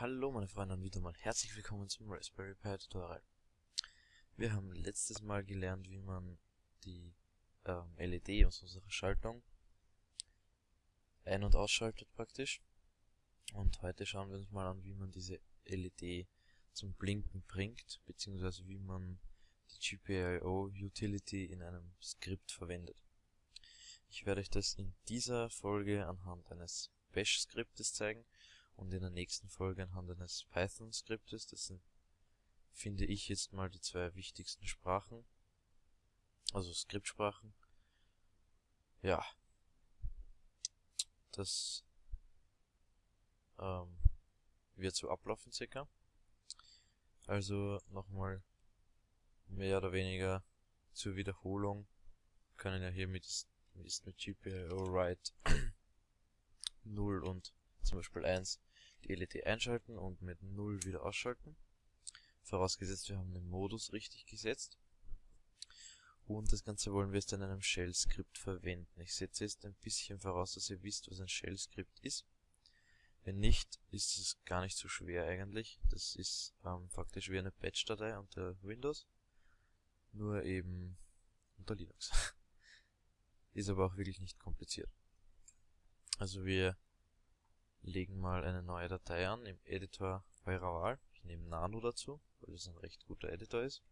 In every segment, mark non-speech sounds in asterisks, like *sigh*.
Hallo meine Freunde und wieder mal herzlich willkommen zum Raspberry Pi Tutorial. Wir haben letztes Mal gelernt, wie man die ähm, LED aus unserer Schaltung ein- und ausschaltet praktisch. Und heute schauen wir uns mal an, wie man diese LED zum Blinken bringt, beziehungsweise wie man die GPIO Utility in einem Skript verwendet. Ich werde euch das in dieser Folge anhand eines Bash-Skriptes zeigen und in der nächsten Folge anhand eines Python-Skriptes. Das sind, finde ich, jetzt mal die zwei wichtigsten Sprachen, also Skriptsprachen. Ja, das ähm, wird so ablaufen circa. Also nochmal mehr oder weniger zur Wiederholung können ja hier mit, ist mit GPIO write *coughs* 0 und zum Beispiel 1 die LED einschalten und mit 0 wieder ausschalten. Vorausgesetzt wir haben den Modus richtig gesetzt. Und das Ganze wollen wir jetzt in einem Shell-Skript verwenden. Ich setze jetzt ein bisschen voraus, dass ihr wisst, was ein Shell-Skript ist. Wenn nicht, ist es gar nicht so schwer eigentlich. Das ist ähm, faktisch wie eine Batch-Datei unter Windows, nur eben unter Linux. *laughs* ist aber auch wirklich nicht kompliziert. Also wir legen mal eine neue Datei an im Editor eurer Wahl. Ich nehme Nano dazu, weil das ein recht guter Editor ist.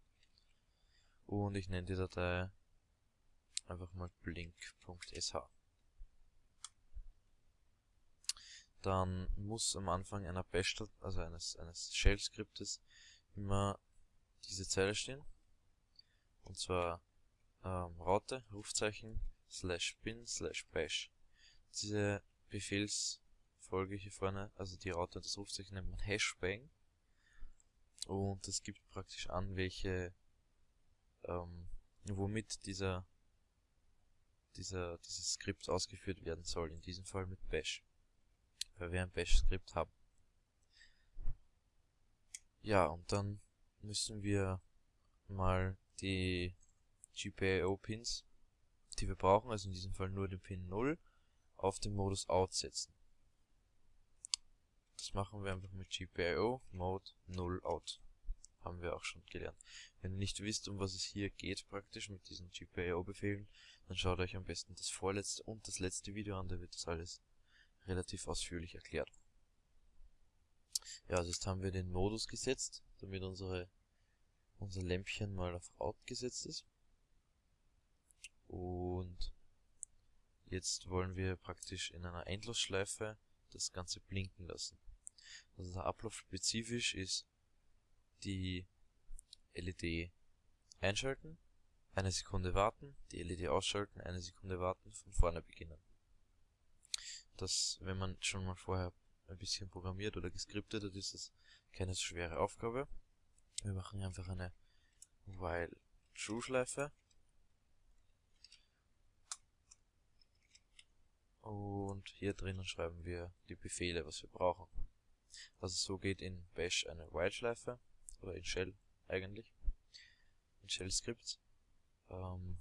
Und ich nenne die Datei einfach mal blink.sh. Dann muss am Anfang einer Bash, also eines, eines Shell-Skriptes, immer diese Zeile stehen. Und zwar ähm, Raute, Rufzeichen, slash bin, slash bash. Diese Befehls Folge hier vorne, also die Raute und das Rufzeichen nennt man Hashbang. Und das gibt praktisch an, welche, ähm, womit dieser, dieser, dieses Skript ausgeführt werden soll. In diesem Fall mit Bash. Weil wir ein Bash-Skript haben. Ja, und dann müssen wir mal die GPIO-Pins, die wir brauchen, also in diesem Fall nur den Pin 0, auf den Modus Out setzen. Machen wir einfach mit GPIO Mode 0 Out. Haben wir auch schon gelernt. Wenn ihr nicht wisst, um was es hier geht praktisch mit diesen GPIO-Befehlen, dann schaut euch am besten das vorletzte und das letzte Video an, da wird das alles relativ ausführlich erklärt. Ja, also jetzt haben wir den Modus gesetzt, damit unsere, unser Lämpchen mal auf Out gesetzt ist. Und jetzt wollen wir praktisch in einer Endlosschleife das Ganze blinken lassen. Also der Ablauf spezifisch ist die LED einschalten, eine Sekunde warten, die LED ausschalten, eine Sekunde warten, von vorne beginnen. Das, wenn man schon mal vorher ein bisschen programmiert oder geskriptet hat, ist das keine so schwere Aufgabe. Wir machen einfach eine while true Schleife und hier drinnen schreiben wir die Befehle, was wir brauchen. Also so geht in Bash eine While-Schleife, oder in Shell eigentlich, in Shell-Skripts. Ähm,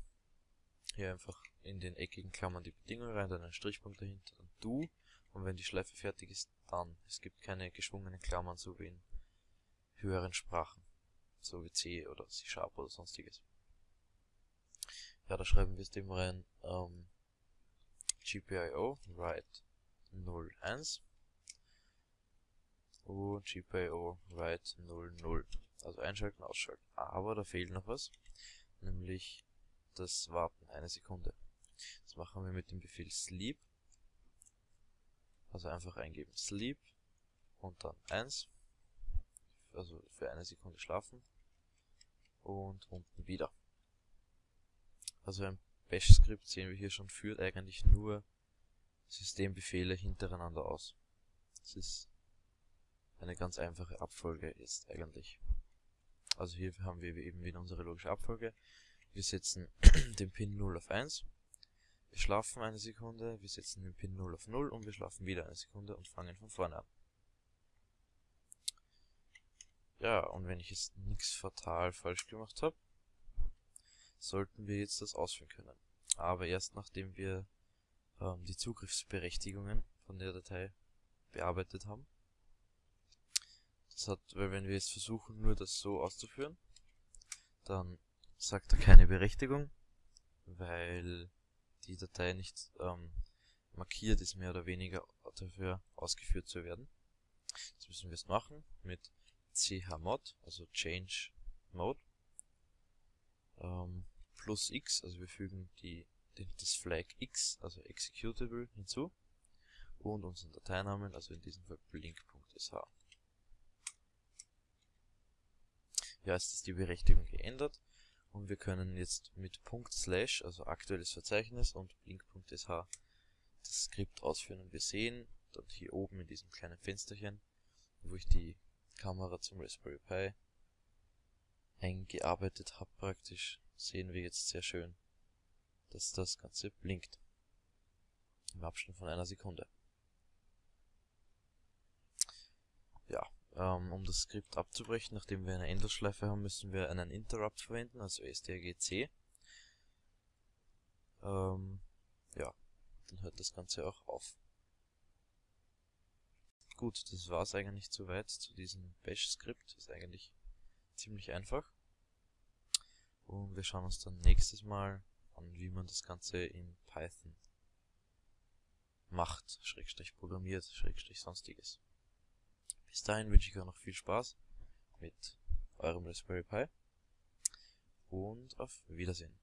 hier einfach in den eckigen Klammern die Bedingung rein, dann ein Strichpunkt dahinter, dann do, und wenn die Schleife fertig ist, dann. Es gibt keine geschwungenen Klammern, so wie in höheren Sprachen, so wie C oder C Sharp oder sonstiges. Ja, da schreiben wir es dem rein, ähm, GPIO, write 01 und GPIO write 00. Also einschalten, ausschalten. Aber da fehlt noch was, nämlich das Warten, eine Sekunde. Das machen wir mit dem Befehl sleep. Also einfach eingeben sleep und dann 1. Also für eine Sekunde schlafen. Und unten wieder. Also ein Bash-Skript sehen wir hier schon führt eigentlich nur Systembefehle hintereinander aus. Das ist eine ganz einfache Abfolge ist eigentlich. Also hier haben wir eben wieder unsere logische Abfolge. Wir setzen *clears throat* den Pin 0 auf 1. Wir schlafen eine Sekunde, wir setzen den Pin 0 auf 0 und wir schlafen wieder eine Sekunde und fangen von vorne an. Ja, und wenn ich jetzt nichts fatal falsch gemacht habe, sollten wir jetzt das ausführen können. Aber erst nachdem wir ähm, die Zugriffsberechtigungen von der Datei bearbeitet haben. Das hat, weil wenn wir jetzt versuchen, nur das so auszuführen, dann sagt er keine Berechtigung, weil die Datei nicht ähm, markiert ist, mehr oder weniger dafür ausgeführt zu werden. Jetzt müssen wir es machen mit chmod, also change mode, ähm, plus x, also wir fügen die, die, das Flag x, also executable hinzu und unseren Dateinamen, also in diesem Fall blink.sh. Ja, ist ist die Berechtigung geändert und wir können jetzt mit Punkt Slash, also aktuelles Verzeichnis und blink.sh das Skript ausführen und wir sehen dann hier oben in diesem kleinen Fensterchen, wo ich die Kamera zum Raspberry Pi eingearbeitet habe praktisch, sehen wir jetzt sehr schön, dass das Ganze blinkt. Im Abstand von einer Sekunde. Ja, ähm, um das Skript abzubrechen, nachdem wir eine Endlosschleife haben, müssen wir einen Interrupt verwenden, also strgc. Ähm, ja, dann hört das Ganze auch auf. Gut, das war es eigentlich soweit zu diesem Bash-Skript. Ist eigentlich ziemlich einfach. Und wir schauen uns dann nächstes Mal an, wie man das Ganze in Python macht, Schrägstrich programmiert, Schrägstrich sonstiges. Bis dahin wünsche ich euch noch viel Spaß mit eurem Raspberry Pi und auf Wiedersehen.